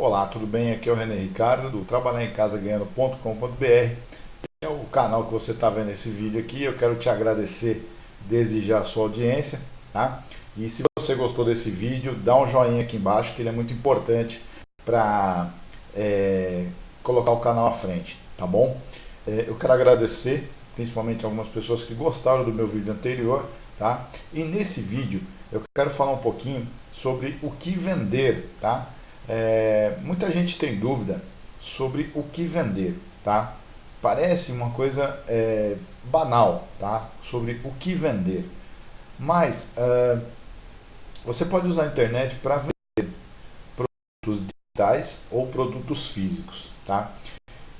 Olá, tudo bem? Aqui é o René Ricardo do trabalharencasa.ganhando.com.br É o canal que você está vendo esse vídeo aqui. Eu quero te agradecer desde já a sua audiência, tá? E se você gostou desse vídeo, dá um joinha aqui embaixo que ele é muito importante para é, colocar o canal à frente, tá bom? É, eu quero agradecer principalmente algumas pessoas que gostaram do meu vídeo anterior, tá? E nesse vídeo eu quero falar um pouquinho sobre o que vender, tá? É, muita gente tem dúvida sobre o que vender, tá? Parece uma coisa é, banal, tá? Sobre o que vender. Mas é, você pode usar a internet para vender produtos digitais ou produtos físicos, tá?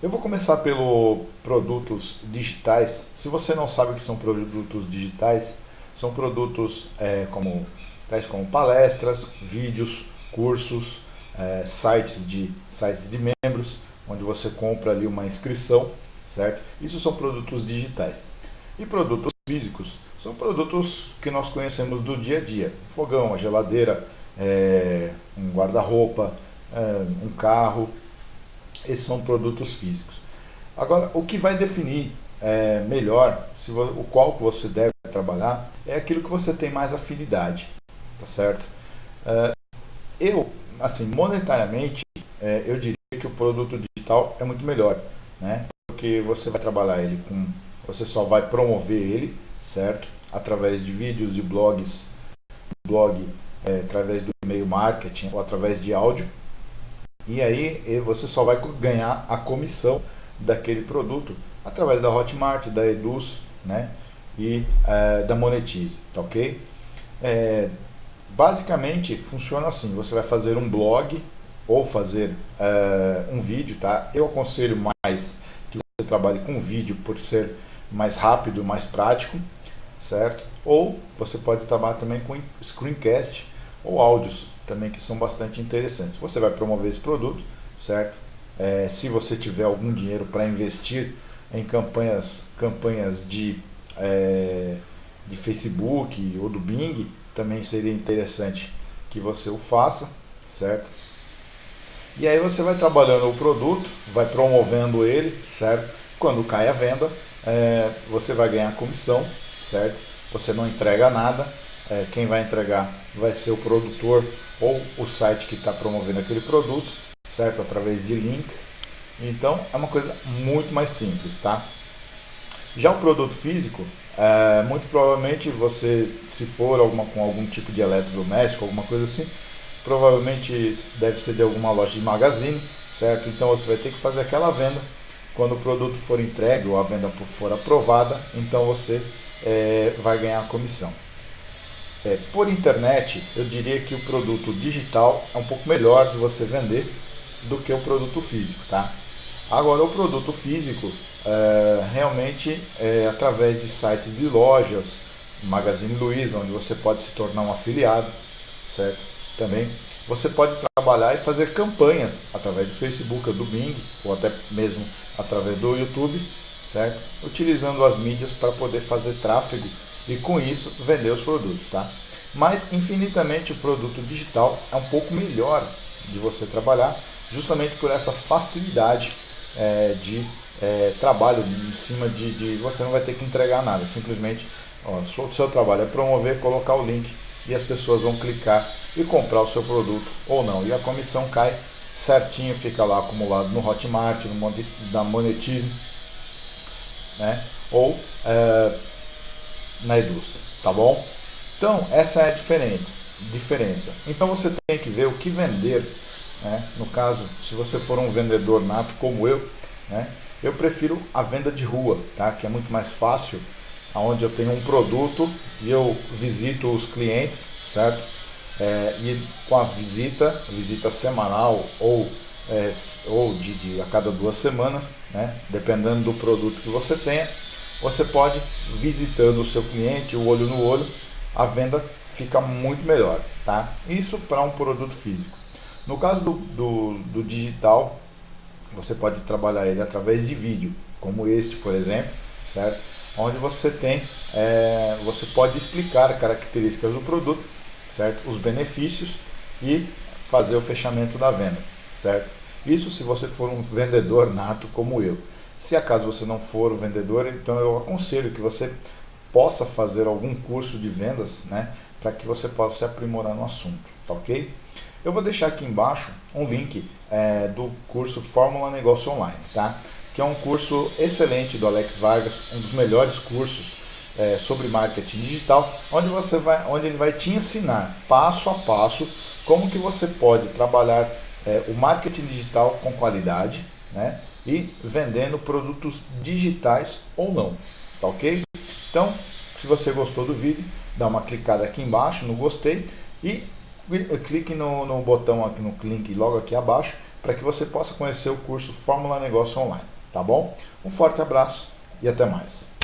Eu vou começar pelo produtos digitais. Se você não sabe o que são produtos digitais, são produtos é, como, tais como palestras, vídeos, cursos, é, sites, de, sites de membros, onde você compra ali uma inscrição, certo? Isso são produtos digitais. E produtos físicos são produtos que nós conhecemos do dia a dia. Fogão, a geladeira, é, um guarda-roupa, é, um carro, esses são produtos físicos. Agora, o que vai definir é, melhor se o qual que você deve trabalhar é aquilo que você tem mais afinidade, tá certo? É, eu, assim, monetariamente, é, eu diria que o produto digital é muito melhor, né? Porque você vai trabalhar ele com, você só vai promover ele, certo? Através de vídeos, de blogs, blog, é, através do e-mail marketing ou através de áudio, e aí você só vai ganhar a comissão daquele produto através da Hotmart, da Eduz né, e é, da Monetize, tá ok? É, basicamente funciona assim, você vai fazer um blog ou fazer é, um vídeo, tá? Eu aconselho mais que você trabalhe com vídeo por ser mais rápido, mais prático, certo? Ou você pode trabalhar também com screencast ou áudios, também que são bastante interessantes. Você vai promover esse produto, certo? É, se você tiver algum dinheiro para investir em campanhas, campanhas de, é, de Facebook ou do Bing, também seria interessante que você o faça, certo? E aí você vai trabalhando o produto, vai promovendo ele, certo? Quando cai a venda, é, você vai ganhar comissão, certo? Você não entrega nada, é, quem vai entregar vai ser o produtor ou o site que está promovendo aquele produto, certo? Através de links. Então é uma coisa muito mais simples, tá? Já o produto físico, é, muito provavelmente você, se for alguma, com algum tipo de eletrodoméstico, alguma coisa assim, provavelmente deve ser de alguma loja de magazine, certo? Então você vai ter que fazer aquela venda. Quando o produto for entregue ou a venda for aprovada, então você é, vai ganhar a comissão. É, por internet, eu diria que o produto digital é um pouco melhor de você vender do que o produto físico, tá? Agora, o produto físico, é, realmente, é através de sites de lojas, Magazine Luiza, onde você pode se tornar um afiliado, certo? Também você pode trabalhar e fazer campanhas através do Facebook, do Bing, ou até mesmo através do YouTube, certo? Utilizando as mídias para poder fazer tráfego e com isso vender os produtos, tá? Mas infinitamente o produto digital é um pouco melhor de você trabalhar, justamente por essa facilidade é, de é, trabalho em cima de, de, você não vai ter que entregar nada, simplesmente ó, o seu trabalho é promover, colocar o link e as pessoas vão clicar e comprar o seu produto ou não, e a comissão cai certinho, fica lá acumulado no Hotmart, no da Monetize, né? ou é, na Eduz, tá bom? Então, essa é a diferente, diferença. Então, você tem que ver o que vender. Né? No caso, se você for um vendedor nato como eu, né? eu prefiro a venda de rua, tá? que é muito mais fácil, onde eu tenho um produto e eu visito os clientes, certo? É, e com a visita, visita semanal ou, é, ou de, de, a cada duas semanas, né? dependendo do produto que você tenha, você pode, visitando o seu cliente, o olho no olho, a venda fica muito melhor. Tá? Isso para um produto físico. No caso do, do, do, digital, você pode trabalhar ele através de vídeo, como este, por exemplo, certo? Onde você tem, é, você pode explicar características do produto, certo? Os benefícios e fazer o fechamento da venda, certo? Isso se você for um vendedor nato como eu. Se acaso você não for um vendedor, então eu aconselho que você possa fazer algum curso de vendas, né, para que você possa se aprimorar no assunto, tá ok? Eu vou deixar aqui embaixo um link é, do curso Fórmula Negócio Online, tá? Que é um curso excelente do Alex Vargas, um dos melhores cursos é, sobre marketing digital, onde você vai, onde ele vai te ensinar passo a passo como que você pode trabalhar é, o marketing digital com qualidade, né? E vendendo produtos digitais ou não, tá ok? Então, se você gostou do vídeo, dá uma clicada aqui embaixo no gostei e clique no, no botão aqui no link logo aqui abaixo para que você possa conhecer o curso Fórmula Negócio Online, tá bom? Um forte abraço e até mais.